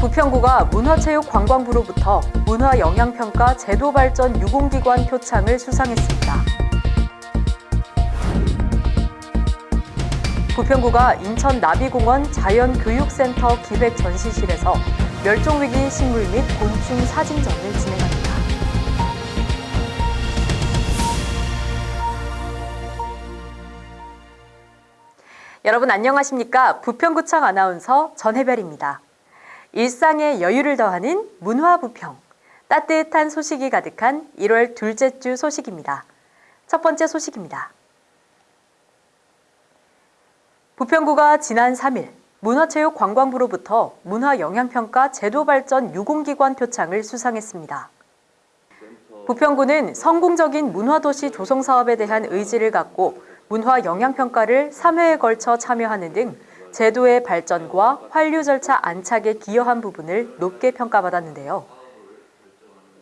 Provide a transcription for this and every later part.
부평구가 문화체육관광부로부터 문화영향평가 제도발전 유공기관 표창을 수상했습니다. 부평구가 인천 나비공원 자연교육센터 기획전시실에서 멸종위기 식물 및 곤충 사진전을 진행 여러분 안녕하십니까? 부평구청 아나운서 전혜별입니다. 일상에 여유를 더하는 문화부평. 따뜻한 소식이 가득한 1월 둘째 주 소식입니다. 첫 번째 소식입니다. 부평구가 지난 3일 문화체육관광부로부터 문화영향평가 제도발전 유공기관 표창을 수상했습니다. 부평구는 성공적인 문화도시 조성 사업에 대한 의지를 갖고 문화 영향평가를 3회에 걸쳐 참여하는 등 제도의 발전과 환류 절차 안착에 기여한 부분을 높게 평가받았는데요.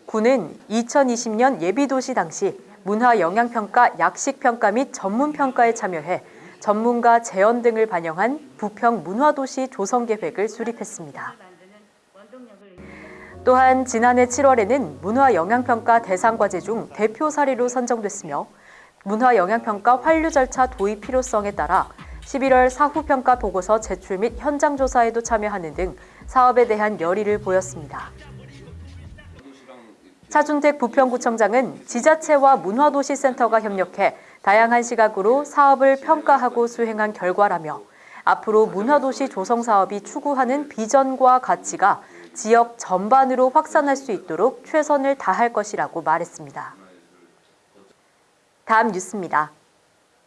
구는 2020년 예비도시 당시 문화 영향평가 약식평가 및 전문평가에 참여해 전문가 재연 등을 반영한 부평 문화도시 조성계획을 수립했습니다. 또한 지난해 7월에는 문화영향평가 대상과제 중 대표 사례로 선정됐으며 문화영향평가 환류 절차 도입 필요성에 따라 11월 사후평가 보고서 제출 및 현장 조사에도 참여하는 등 사업에 대한 열의를 보였습니다. 차준택 부평구청장은 지자체와 문화도시센터가 협력해 다양한 시각으로 사업을 평가하고 수행한 결과라며 앞으로 문화도시 조성 사업이 추구하는 비전과 가치가 지역 전반으로 확산할 수 있도록 최선을 다할 것이라고 말했습니다. 다음 뉴스입니다.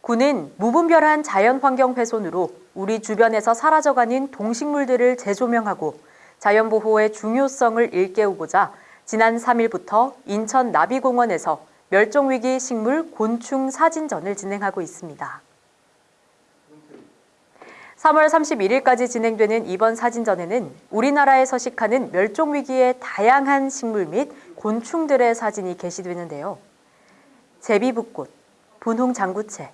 군은 무분별한 자연환경 훼손으로 우리 주변에서 사라져가는 동식물들을 재조명하고 자연보호의 중요성을 일깨우고자 지난 3일부터 인천 나비공원에서 멸종위기 식물 곤충 사진전을 진행하고 있습니다. 3월 31일까지 진행되는 이번 사진전에는 우리나라에 서식하는 멸종위기의 다양한 식물 및 곤충들의 사진이 게시되는데요. 제비붓꽃, 분홍장구채,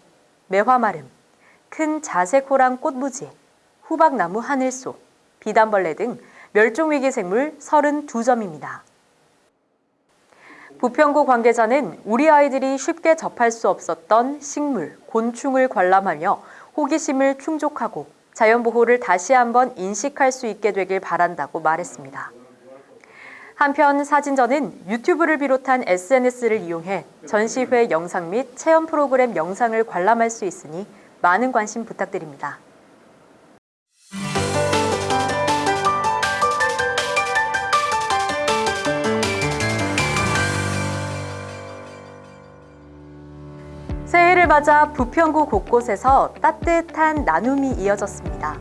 매화마름, 큰 자색호랑 꽃무지, 후박나무 하늘소, 비단벌레 등 멸종위기 생물 32점입니다. 부평구 관계자는 우리 아이들이 쉽게 접할 수 없었던 식물, 곤충을 관람하며 호기심을 충족하고 자연보호를 다시 한번 인식할 수 있게 되길 바란다고 말했습니다. 한편 사진전은 유튜브를 비롯한 SNS를 이용해 전시회 영상 및 체험 프로그램 영상을 관람할 수 있으니 많은 관심 부탁드립니다. 맞아 부평구 곳곳에서 따뜻한 나눔이 이어졌습니다.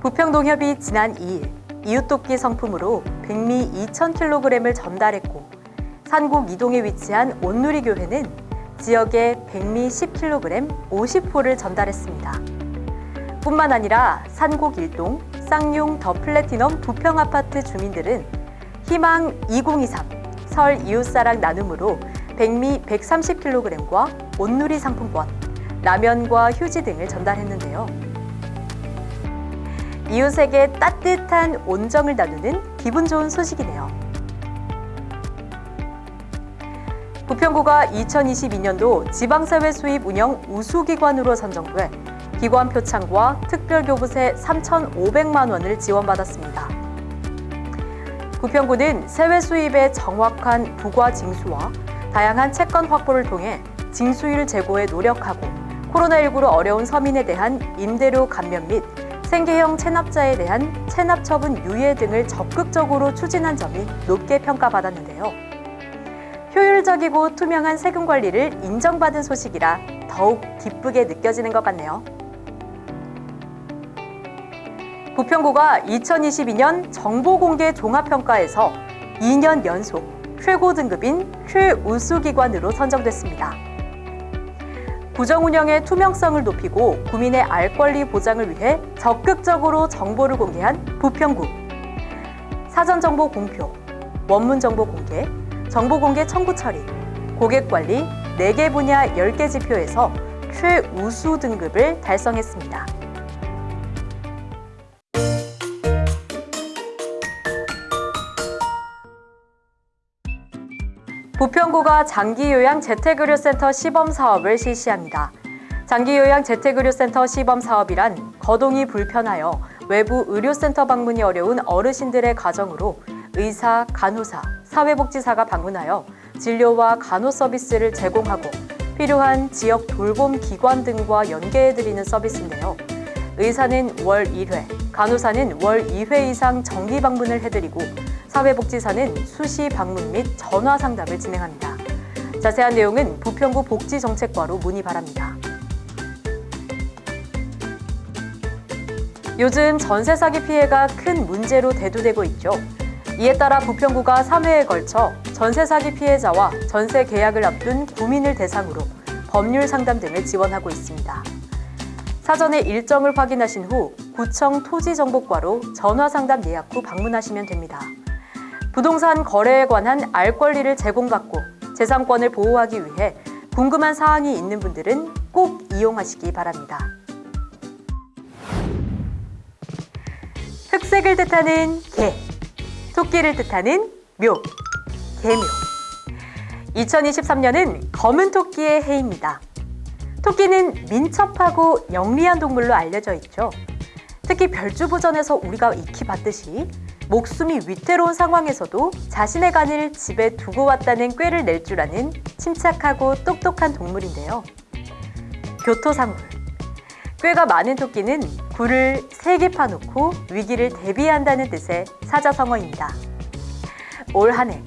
부평농협이 지난 2일 이웃돕기 성품으로 백미 2,000kg을 전달했고 산곡 이동에 위치한 온누리교회는 지역에 백미 10kg 50호를 전달했습니다. 뿐만 아니라 산곡 일동, 쌍용 더 플래티넘 부평 아파트 주민들은 희망 2023 설 이웃사랑 나눔으로 백미 130kg과 온누리 상품권, 라면과 휴지 등을 전달했는데요. 이웃에게 따뜻한 온정을 나누는 기분 좋은 소식이네요. 부평구가 2022년도 지방사회 수입 운영 우수기관으로 선정돼 기관 표창과 특별교부세 3,500만 원을 지원받았습니다. 부평구는 세외 수입의 정확한 부과 징수와 다양한 채권 확보를 통해 징수율 제고에 노력하고 코로나19로 어려운 서민에 대한 임대료 감면 및 생계형 체납자에 대한 체납 처분 유예 등을 적극적으로 추진한 점이 높게 평가받았는데요. 효율적이고 투명한 세금 관리를 인정받은 소식이라 더욱 기쁘게 느껴지는 것 같네요. 부평구가 2022년 정보공개 종합평가에서 2년 연속 최고 등급인 최우수기관으로 선정됐습니다. 구정 운영의 투명성을 높이고 구민의 알 권리 보장을 위해 적극적으로 정보를 공개한 부평구. 사전 정보 공표, 원문 정보 공개, 정보 공개 청구 처리, 고객 관리 4개 분야 10개 지표에서 최우수 등급을 달성했습니다. 부평구가 장기요양 재택의료센터 시범 사업을 실시합니다. 장기요양 재택의료센터 시범 사업이란 거동이 불편하여 외부 의료센터 방문이 어려운 어르신들의 가정으로 의사, 간호사, 사회복지사가 방문하여 진료와 간호 서비스를 제공하고 필요한 지역 돌봄 기관 등과 연계해드리는 서비스인데요. 의사는 월 1회, 간호사는 월 2회 이상 정기 방문을 해드리고 사회복지사는 수시 방문 및 전화 상담을 진행합니다. 자세한 내용은 부평구 복지정책과로 문의 바랍니다. 요즘 전세 사기 피해가 큰 문제로 대두되고 있죠. 이에 따라 부평구가 3회에 걸쳐 전세 사기 피해자와 전세 계약을 앞둔 구민을 대상으로 법률 상담 등을 지원하고 있습니다. 사전에 일정을 확인하신 후 구청 토지정보과로 전화 상담 예약 후 방문하시면 됩니다. 부동산 거래에 관한 알 권리를 제공받고 재산권을 보호하기 위해 궁금한 사항이 있는 분들은 꼭 이용하시기 바랍니다. 흑색을 뜻하는 개, 토끼를 뜻하는 묘, 개묘. 2023년은 검은 토끼의 해입니다. 토끼는 민첩하고 영리한 동물로 알려져 있죠. 특히 별주부전에서 우리가 익히 봤듯이 목숨이 위태로운 상황에서도 자신의 간을 집에 두고 왔다는 꾀를 낼 줄 아는 침착하고 똑똑한 동물인데요. 교토상물. 꾀가 많은 토끼는 굴을 세개 파놓고 위기를 대비한다는 뜻의 사자성어입니다. 올 한 해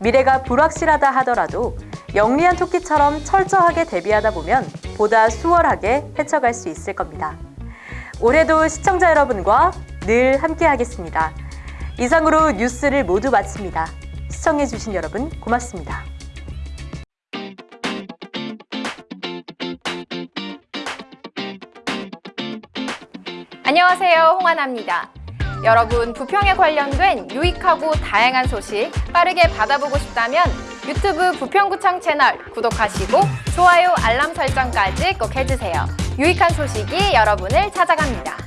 미래가 불확실하다 하더라도 영리한 토끼처럼 철저하게 대비하다 보면 보다 수월하게 헤쳐갈 수 있을 겁니다. 올해도 시청자 여러분과 늘 함께하겠습니다. 이상으로 뉴스를 모두 마칩니다. 시청해주신 여러분 고맙습니다. 안녕하세요. 홍하나입니다. 여러분, 부평에 관련된 유익하고 다양한 소식 빠르게 받아보고 싶다면 유튜브 부평구청 채널 구독하시고 좋아요, 알람 설정까지 꼭 해주세요. 유익한 소식이 여러분을 찾아갑니다.